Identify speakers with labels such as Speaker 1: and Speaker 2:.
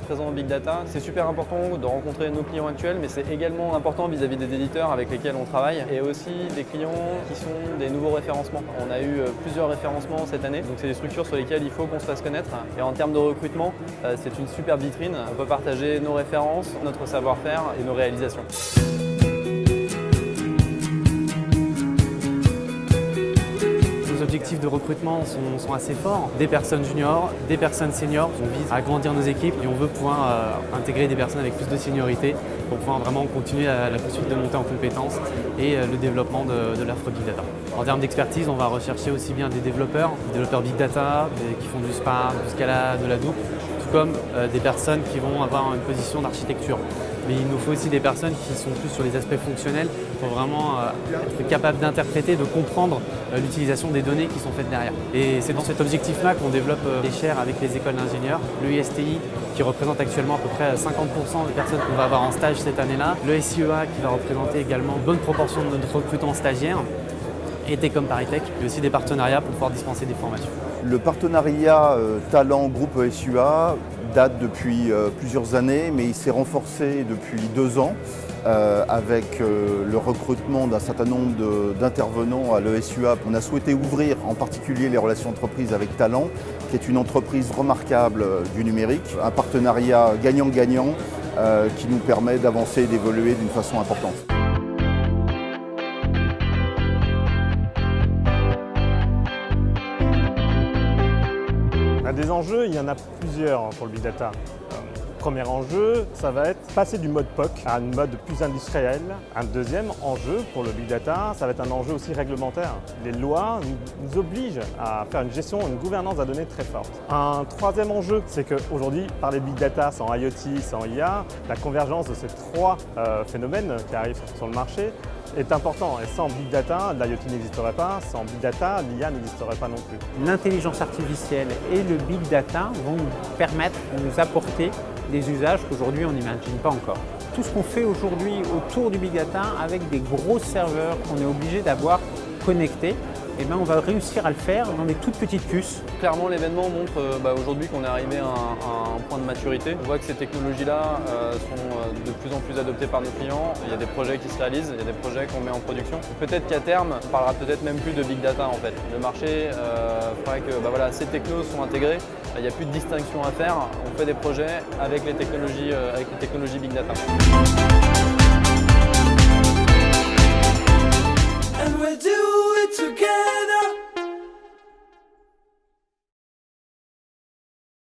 Speaker 1: présent au Big Data. C'est super important de rencontrer nos clients actuels, mais c'est également important vis-à-vis des éditeurs avec lesquels on travaille et aussi des clients qui sont des nouveaux référencements. On a eu plusieurs référencements cette année, donc c'est des structures sur lesquelles il faut qu'on se fasse connaître. Et en termes de recrutement, c'est une superbe vitrine. On peut partager nos références, notre savoir-faire et nos réalisations.
Speaker 2: Objectifs de recrutement sont, assez forts. Des personnes juniors, des personnes seniors. On vise à agrandir nos équipes et on veut pouvoir euh, intégrer des personnes avec plus de seniorité pour pouvoir vraiment continuer la, la poursuite de monter en compétences et euh, le développement de, de Big Data. En termes d'expertise, on va rechercher aussi bien des développeurs, des développeurs Big Data, qui font du Spark, du Scala, de la Hadoop, tout comme euh, des personnes qui vont avoir une position d'architecture mais il nous faut aussi des personnes qui sont plus sur les aspects fonctionnels pour vraiment être capables d'interpréter, de comprendre l'utilisation des données qui sont faites derrière. Et c'est dans cet objectif-là qu'on développe des euh, chaires avec les écoles d'ingénieurs, le ISTI qui représente actuellement à peu près 50% des personnes qu'on va avoir en stage cette année-là, le SIEA qui va représenter également une bonne proportion de notre recrutement stagiaire, et Técom Paritech, mais aussi des partenariats pour pouvoir dispenser des formations.
Speaker 3: Le partenariat Talent Groupe SUA date depuis euh, plusieurs années, mais il s'est renforcé depuis deux ans euh, avec euh, le recrutement d'un certain nombre d'intervenants à l'ESUA. On a souhaité ouvrir en particulier les relations entreprises avec Talent, qui est une entreprise remarquable du numérique, un partenariat gagnant-gagnant qui nous permet d'avancer et d'évoluer d'une façon importante.
Speaker 4: Des enjeux, il y en a plusieurs pour le Big Data. Euh, premier enjeu, ça va être passer du mode POC à un mode plus industriel. Un deuxième enjeu pour le Big Data, ça va être un enjeu aussi réglementaire. Les lois nous obligent à faire une gestion, une gouvernance à données très forte. Un troisième enjeu, c'est qu'aujourd'hui, par les Big Data, sans IoT, sans IA, la convergence de ces trois euh, phénomènes qui arrivent sur le marché est important. Et sans Big Data, l'IoT n'existerait pas. Sans Big Data, l'IA n'existerait pas non plus.
Speaker 5: L'intelligence artificielle et le Big Data vont nous permettre de nous apporter des usages qu'aujourd'hui on n'imagine pas encore. Tout ce qu'on fait aujourd'hui autour du Big Data avec des gros serveurs qu'on est obligé d'avoir connectés, eh ben, on va réussir à le faire dans des toutes petites puces.
Speaker 1: Clairement, l'événement montre euh, bah, aujourd'hui qu'on est arrivé à un, point de maturité. On voit que ces technologies-là euh, sont euh, de plus en plus adoptées par nos clients. Il y a des projets qui se réalisent, il y a des projets qu'on met en production. Peut-être qu'à terme, on parlera peut-être même plus de big data en fait. Le marché ferait que bah, voilà, ces technos sont intégrés, il n'y a plus de distinction à faire. On fait des projets avec les technologies, avec les technologies big data.
Speaker 6: And we'll do it together.